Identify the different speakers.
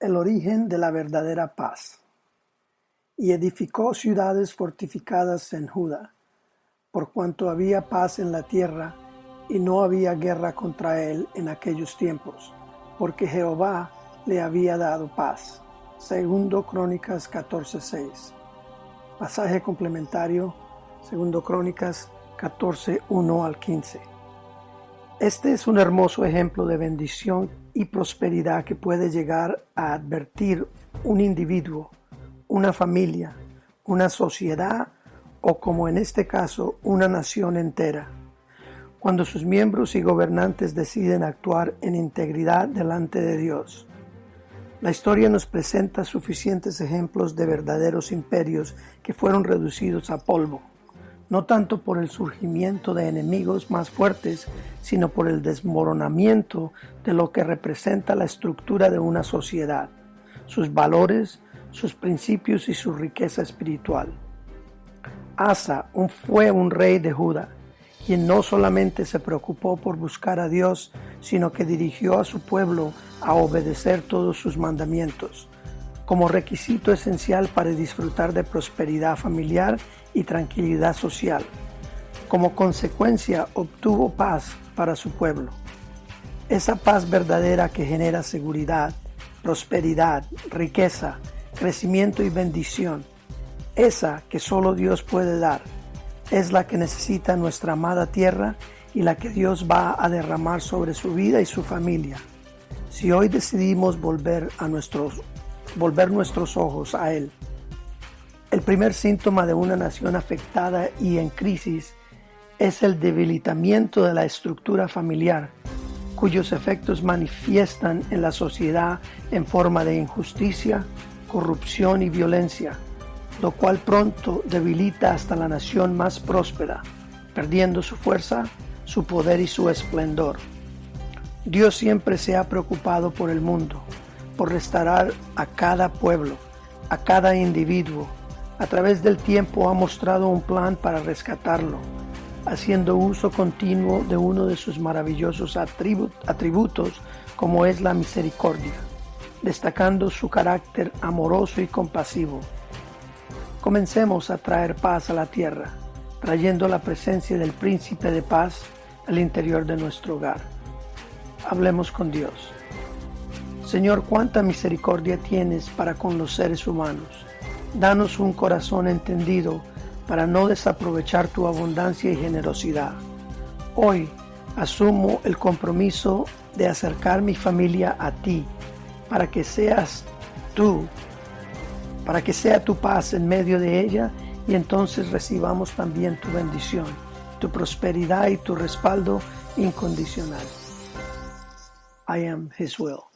Speaker 1: el origen de la verdadera paz. Y edificó ciudades fortificadas en Judá, por cuanto había paz en la tierra, y no había guerra contra él en aquellos tiempos, porque Jehová le había dado paz. Segundo Crónicas 14:6. Pasaje complementario, segundo Crónicas 14:1 al 15. Este es un hermoso ejemplo de bendición y prosperidad que puede llegar a advertir un individuo, una familia, una sociedad o como en este caso una nación entera, cuando sus miembros y gobernantes deciden actuar en integridad delante de Dios. La historia nos presenta suficientes ejemplos de verdaderos imperios que fueron reducidos a polvo no tanto por el surgimiento de enemigos más fuertes, sino por el desmoronamiento de lo que representa la estructura de una sociedad, sus valores, sus principios y su riqueza espiritual. Asa fue un rey de Judá, quien no solamente se preocupó por buscar a Dios, sino que dirigió a su pueblo a obedecer todos sus mandamientos como requisito esencial para disfrutar de prosperidad familiar y tranquilidad social. Como consecuencia obtuvo paz para su pueblo. Esa paz verdadera que genera seguridad, prosperidad, riqueza, crecimiento y bendición. Esa que solo Dios puede dar. Es la que necesita nuestra amada tierra y la que Dios va a derramar sobre su vida y su familia. Si hoy decidimos volver a nuestros volver nuestros ojos a Él. El primer síntoma de una nación afectada y en crisis es el debilitamiento de la estructura familiar, cuyos efectos manifiestan en la sociedad en forma de injusticia, corrupción y violencia, lo cual pronto debilita hasta la nación más próspera, perdiendo su fuerza, su poder y su esplendor. Dios siempre se ha preocupado por el mundo, por restaurar a cada pueblo, a cada individuo. A través del tiempo ha mostrado un plan para rescatarlo, haciendo uso continuo de uno de sus maravillosos atributos como es la misericordia, destacando su carácter amoroso y compasivo. Comencemos a traer paz a la tierra, trayendo la presencia del príncipe de paz al interior de nuestro hogar. Hablemos con Dios. Señor, cuánta misericordia tienes para con los seres humanos. Danos un corazón entendido para no desaprovechar tu abundancia y generosidad. Hoy asumo el compromiso de acercar mi familia a ti, para que seas tú, para que sea tu paz en medio de ella y entonces recibamos también tu bendición, tu prosperidad y tu respaldo incondicional. I am His will.